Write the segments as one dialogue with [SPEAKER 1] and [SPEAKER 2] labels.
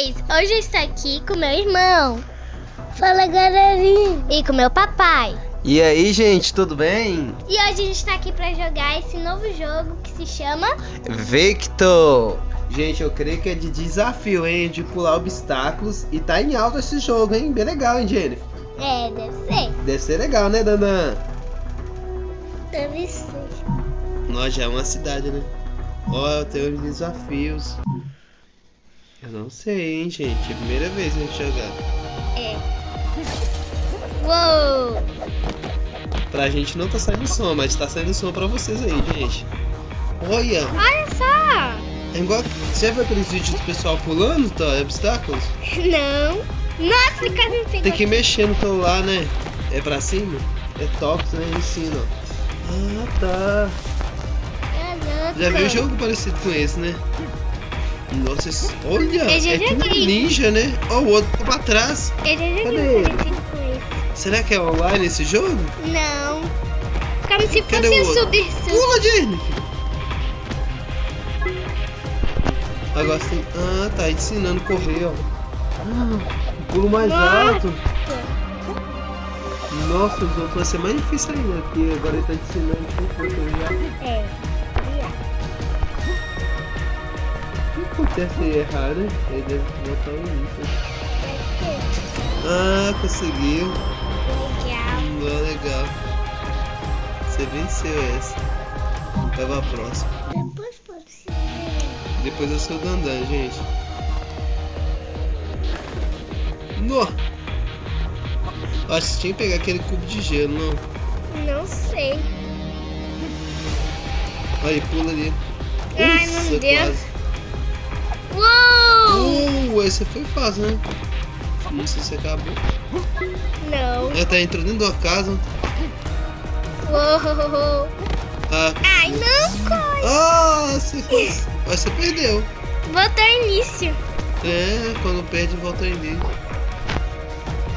[SPEAKER 1] Hoje eu estou aqui com meu irmão.
[SPEAKER 2] Fala galerinha.
[SPEAKER 1] E com meu papai.
[SPEAKER 3] E aí, gente, tudo bem?
[SPEAKER 1] E hoje a gente está aqui para jogar esse novo jogo que se chama
[SPEAKER 3] Victor! Gente, eu creio que é de desafio, hein? De pular obstáculos. E tá em alta esse jogo, hein? Bem legal, hein, Jennifer?
[SPEAKER 1] É, deve ser.
[SPEAKER 3] Deve ser legal, né, Dandan?
[SPEAKER 2] Deve ser.
[SPEAKER 3] Nós já é uma cidade, né? Ó, tem uns desafios. Eu não sei, hein, gente. É a primeira vez a gente jogar.
[SPEAKER 1] É. Uou!
[SPEAKER 3] Pra gente não tá saindo som, mas tá saindo som pra vocês aí, gente. Olha!
[SPEAKER 1] Olha só!
[SPEAKER 3] É igual. Você viu aqueles vídeos do pessoal pulando, tá? Obstáculos?
[SPEAKER 1] Não. Nossa, quase não pegou.
[SPEAKER 3] Tem que mexer no celular, né? É pra cima? É top, né? Ensina. Ah, tá.
[SPEAKER 1] Ah,
[SPEAKER 3] Já viu um jogo parecido com esse, né? Nossa, esse- olha!
[SPEAKER 1] Já
[SPEAKER 3] é um
[SPEAKER 1] joguei.
[SPEAKER 3] ninja, né? Ó, o outro tá pra trás.
[SPEAKER 1] Já joguei
[SPEAKER 3] Cadê ele?
[SPEAKER 1] esse.
[SPEAKER 3] Será que é online esse jogo?
[SPEAKER 1] Não. Como se
[SPEAKER 3] Cadê
[SPEAKER 1] fosse
[SPEAKER 3] o
[SPEAKER 1] subir sub.
[SPEAKER 3] Pula, Jennifer! Agora sim. Ah, tá ensinando a correr, ó. Ah, pulo mais
[SPEAKER 1] Nossa.
[SPEAKER 3] alto. Nossa, os outros vai ser mais difícil ainda, porque agora ele tá ensinando como correr.
[SPEAKER 1] É.
[SPEAKER 3] acontece errar, né? Ele deve voltar o início. Ah, conseguiu.
[SPEAKER 1] Legal.
[SPEAKER 3] Hum, legal. Você venceu essa. Vai pra próxima.
[SPEAKER 2] Depois pode ser.
[SPEAKER 3] Depois eu sou o Dandan, gente. No! Acho que tinha que pegar aquele cubo de gelo, não.
[SPEAKER 1] Não sei.
[SPEAKER 3] Aí, pula ali.
[SPEAKER 1] Ai, não
[SPEAKER 3] Nossa,
[SPEAKER 1] deu.
[SPEAKER 3] quase.
[SPEAKER 1] Uou!
[SPEAKER 3] Uh, esse foi fácil, né? Não sei se acabou.
[SPEAKER 1] Não.
[SPEAKER 3] Ela tá entrando dentro da casa.
[SPEAKER 1] Uou!
[SPEAKER 3] Ah,
[SPEAKER 1] Ai, não, coi.
[SPEAKER 3] ah você, quase- Mas você perdeu.
[SPEAKER 1] Botou início.
[SPEAKER 3] É, quando perde, volta em mim.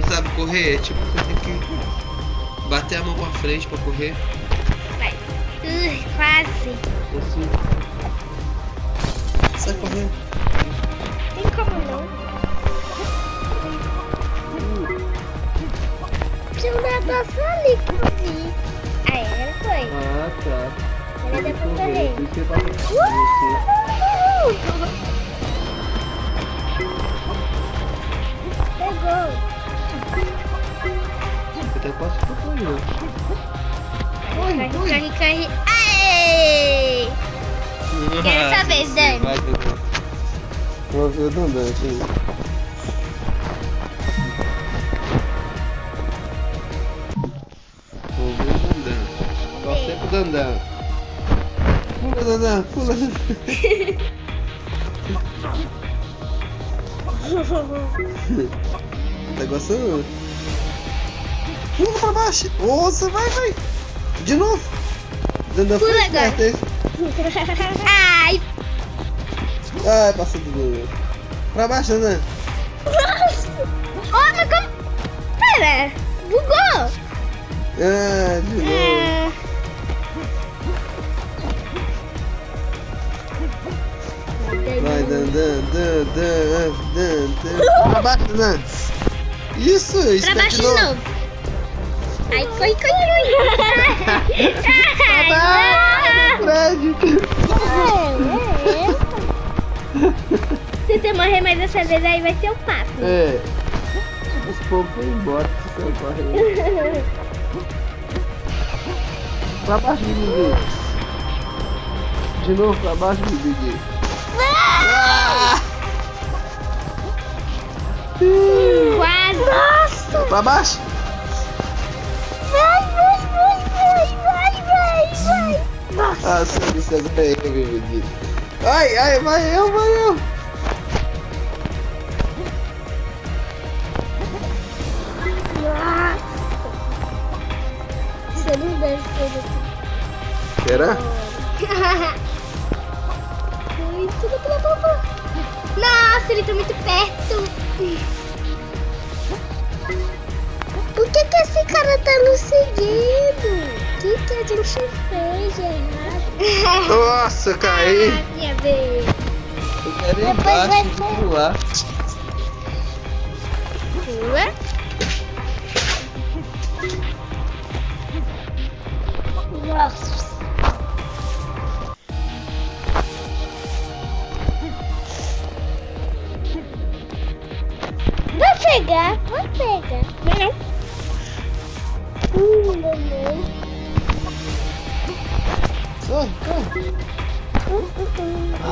[SPEAKER 3] Você sabe correr? Tipo, você tem que bater a mão pra frente pra correr.
[SPEAKER 1] Vai. Ui, quase.
[SPEAKER 3] Assim. Sai correndo.
[SPEAKER 1] Tem como não?
[SPEAKER 2] Tinha um negócio ali que eu vi.
[SPEAKER 1] Ah, é, foi.
[SPEAKER 3] Ah, tá.
[SPEAKER 1] Ela deu pra correr.
[SPEAKER 3] Por isso que eu falei com você.
[SPEAKER 1] Pegou.
[SPEAKER 3] Eu até posso ficar correndo.
[SPEAKER 1] Corre, corre, corre.
[SPEAKER 3] Dandan aqui. Vamos ver o Dandan. Torcer pro Dandan. Pula, Dandan, pula. Tá gostando? Pula pra baixo. Nossa, vai, vai. De novo. Dandan
[SPEAKER 1] Pula agora. Ai,
[SPEAKER 3] Ai, passou do Dandan. Pra baixo, Dandan.
[SPEAKER 1] oh, mas como... Pera, bugou.
[SPEAKER 3] Ah, de novo.
[SPEAKER 1] Ah,
[SPEAKER 3] Vai, Dan, Dan, Dan, Dan, Dan, Dan. Pra baixo, Dan. Isso,
[SPEAKER 1] pra
[SPEAKER 3] espera
[SPEAKER 1] baixo de novo. Ai, corre, corre, corre. Você mais dessa vez, aí vai ser o papo.
[SPEAKER 3] É. Os povos foram embora. se você corre. Pra baixo, Bibi. De novo, pra baixo, Bibi. Ah!
[SPEAKER 1] Quase. Nossa.
[SPEAKER 3] Pra baixo.
[SPEAKER 1] Vai, vai, vai, vai, vai, vai, vai.
[SPEAKER 3] Ah, sim, isso é Bibi. Ai, ai, vai eu, vai eu. Será?
[SPEAKER 1] Nossa, ele tá muito perto.
[SPEAKER 2] Por que, que esse cara tá nos seguindo? O que, que a gente fez errado?
[SPEAKER 3] Nossa, eu caí.
[SPEAKER 1] Ah, minha vez.
[SPEAKER 3] Eu quero ir
[SPEAKER 2] Depois vai
[SPEAKER 3] pular.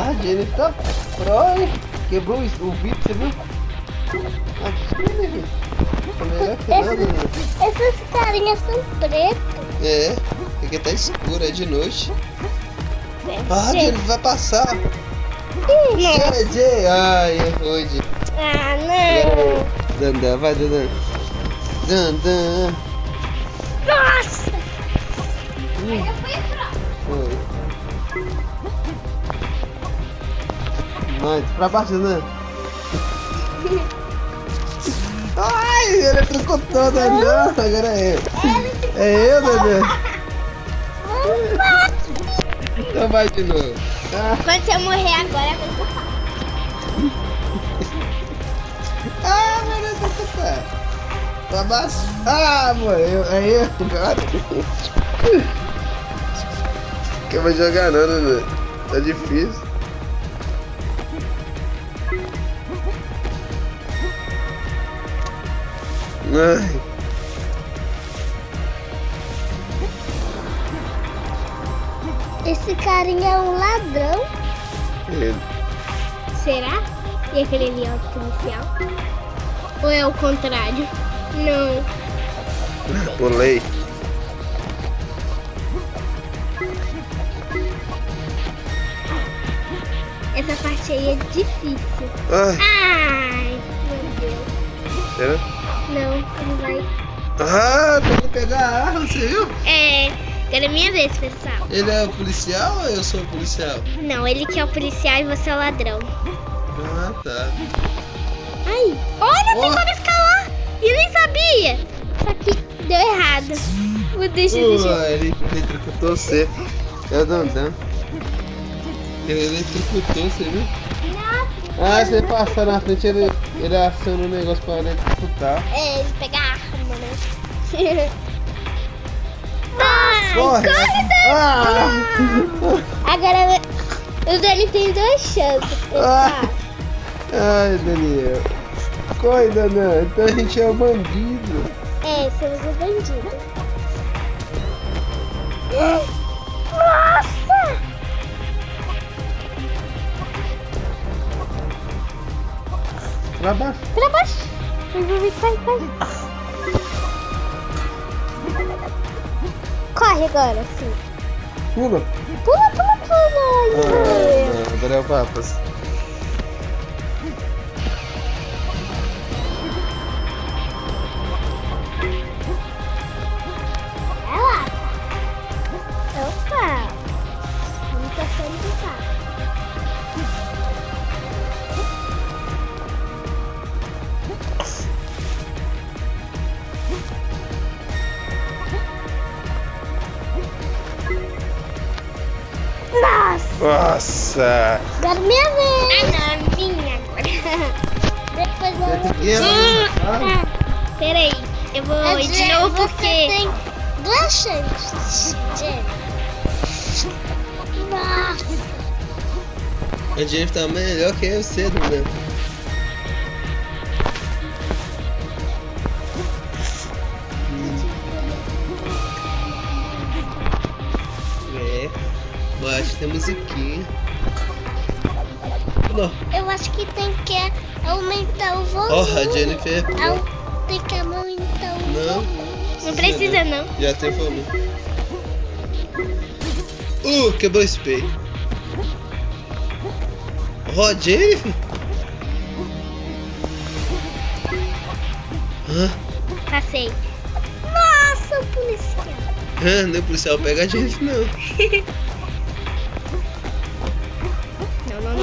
[SPEAKER 2] Hum.
[SPEAKER 3] Ah, a Jennifer tá pro, hein? Quebrou o, o vidro, você viu? Ah, que Jennifer. Tá melhor que nada, né?
[SPEAKER 2] Essas carinhas são pretas.
[SPEAKER 3] É, porque tá escuro, é de noite. Ah,
[SPEAKER 2] Gente.
[SPEAKER 3] Jennifer vai passar. Jay, Jay. Ai, errou, Jay.
[SPEAKER 2] Ah, não.
[SPEAKER 3] Dandan, vai, Dandan. Dandan.
[SPEAKER 2] Nossa.
[SPEAKER 1] Ainda foi
[SPEAKER 3] Mais, pra baixo, Dandan. Ai, ele eletrocutou, Dandan. Agora é eu. É eu, Dandan. Então vai de novo. Ah,
[SPEAKER 1] Quando você morrer agora, vai ser
[SPEAKER 3] ah meu Deus, vai tocar. Pra baixo. Ah, morreu. É eu agora. Que eu vou jogar não, Dandan. Tá difícil. Ai.
[SPEAKER 2] Esse carinha é um ladrão.
[SPEAKER 3] Ele.
[SPEAKER 1] Será? E aquele ali é o policial? Ou é o contrário? Não.
[SPEAKER 3] Pulei.
[SPEAKER 1] Essa parte aí é difícil.
[SPEAKER 3] Ai,
[SPEAKER 1] Ai, meu Deus.
[SPEAKER 3] será?
[SPEAKER 1] Não, ele vai.
[SPEAKER 3] Ah, que pegar a arma, você viu?
[SPEAKER 1] É. Agora é minha vez, pessoal.
[SPEAKER 3] Ele é o policial ou eu sou o policial?
[SPEAKER 1] Não, ele que é o policial e você é o ladrão.
[SPEAKER 3] Ah, tá.
[SPEAKER 1] Ai, olha, tem
[SPEAKER 3] Ó.
[SPEAKER 1] como escalar. E eu nem sabia. Só que deu errado. Vou deixa, deixa.
[SPEAKER 3] Pô, ele eletrocutou você. É o Dandan. Ele eletrocutou você, viu? Ah, você passar na frente, ele, ele aciona o negócio pra eletrocutar.
[SPEAKER 1] É, ele pega a arma, né? Ai,
[SPEAKER 3] Corre!
[SPEAKER 1] corre,
[SPEAKER 3] Ah!
[SPEAKER 1] Agora o Dani tem duas chances.
[SPEAKER 3] Ah. Ai, Daniel. Corre, Dandan. Então a gente é o bandido.
[SPEAKER 1] É, somos o bandido.
[SPEAKER 2] Nossa.
[SPEAKER 3] Pra baixo.
[SPEAKER 1] Pra baixo. Vai, vai, vai, vai. Corre agora, sim.
[SPEAKER 3] Pula.
[SPEAKER 1] Pula, pula, pula.
[SPEAKER 3] Ah, o Papas.
[SPEAKER 2] Nossa. Agora minha vez.
[SPEAKER 1] Ah, não, minha agora.
[SPEAKER 2] Depois eu...
[SPEAKER 3] Pequeno. Ah,
[SPEAKER 1] Ah, Peraí, eu vou ir de novo
[SPEAKER 2] você
[SPEAKER 1] porque...
[SPEAKER 2] tem duas chances. Nossa.
[SPEAKER 3] A Jennifer tá melhor que eu cedo, né? Baixa tem musiquinha. Não.
[SPEAKER 2] Eu acho que tem que aumentar o volume.
[SPEAKER 3] Ó, a Jennifer.
[SPEAKER 2] Au- Tem que aumentar o
[SPEAKER 3] Não.
[SPEAKER 2] volume.
[SPEAKER 1] Não precisa, não.
[SPEAKER 3] Já tem volume. Uh, quebrou o espelho. A Jennifer. Hã?
[SPEAKER 1] Passei.
[SPEAKER 2] Nossa, policial.
[SPEAKER 3] Hã? Não é policial pega a Jennifer, não.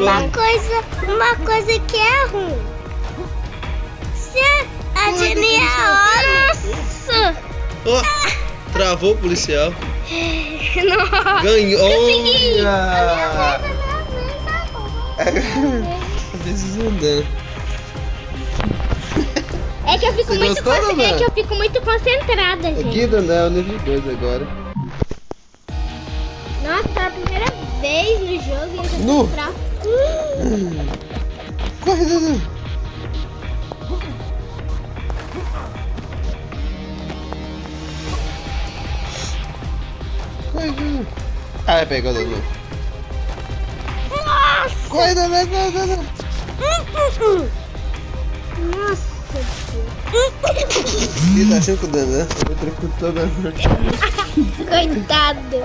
[SPEAKER 2] Uma coisa, uma coisa que é ruim. Se a Jenny é
[SPEAKER 1] Nossa!
[SPEAKER 3] Ó, travou o policial.
[SPEAKER 1] Nossa!
[SPEAKER 3] Ganhou.
[SPEAKER 1] Consegui.
[SPEAKER 3] Vezes andando.
[SPEAKER 1] É que eu fico
[SPEAKER 3] Você
[SPEAKER 1] muito
[SPEAKER 3] gostou,
[SPEAKER 1] con-? É que eu fico muito concentrada, gente.
[SPEAKER 3] Aqui, Duda, é o nível 2 agora.
[SPEAKER 1] Nossa, pela primeira vez no jogo e eu já tô fraco.
[SPEAKER 3] Corre, Duda. Corre, Duda. Ah, pegou, Duda.
[SPEAKER 1] Nossa!
[SPEAKER 3] Corre, Duda, Duda.
[SPEAKER 1] Nossa,
[SPEAKER 3] Ih, tá achando que o Dandan? Eu tranco toda
[SPEAKER 1] Coitado.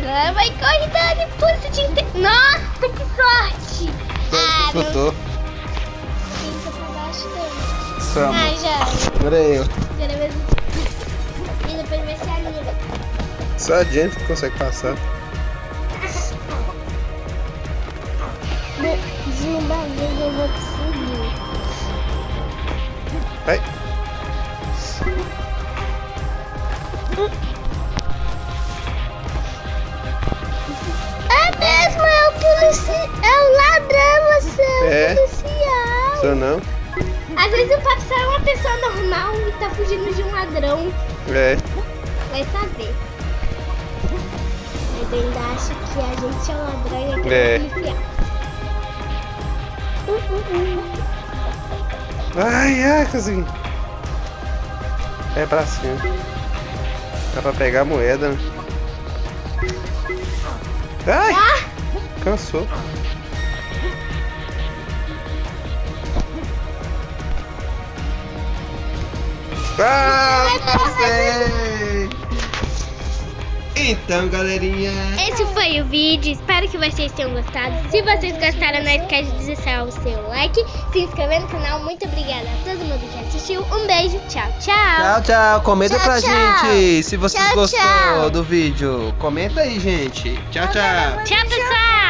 [SPEAKER 1] Vai, vai, corre, Dani, depois você te inte... Nossa, que sorte! Ah, Dani.
[SPEAKER 3] Toma.
[SPEAKER 1] Ai, já.
[SPEAKER 3] Agora é eu.
[SPEAKER 1] Vai... E depois vai ser a.
[SPEAKER 3] Só a gente que consegue passar.
[SPEAKER 1] De uma vez eu vou conseguir.
[SPEAKER 3] Vai.
[SPEAKER 1] É, É. policial.
[SPEAKER 3] Só não?
[SPEAKER 1] Às vezes o papo só é uma pessoa normal e tá fugindo de um ladrão.
[SPEAKER 3] É.
[SPEAKER 1] Vai saber. Mas ainda acho que a gente é o ladrão e aquele
[SPEAKER 3] É.
[SPEAKER 1] é policial. Uh, uh, uh.
[SPEAKER 3] Ai, ai, consegui. É pra cima. Dá pra pegar a moeda. né? Ai!
[SPEAKER 1] Ah!
[SPEAKER 3] Cansou. Ah, passei! Então, galerinha.
[SPEAKER 1] Esse foi o vídeo, espero que vocês tenham gostado. Se vocês gostaram, não esquece de deixar o seu like, se inscrever no canal. Muito obrigada a todo mundo que assistiu. Um beijo, tchau, tchau.
[SPEAKER 3] Tchau, tchau. Comenta
[SPEAKER 2] Tchau,
[SPEAKER 3] pra
[SPEAKER 2] tchau.
[SPEAKER 3] gente se vocês
[SPEAKER 2] Tchau,
[SPEAKER 3] gostou
[SPEAKER 2] tchau.
[SPEAKER 3] do vídeo. Comenta aí, gente. Tchau, tchau.
[SPEAKER 1] Tchau, pessoal.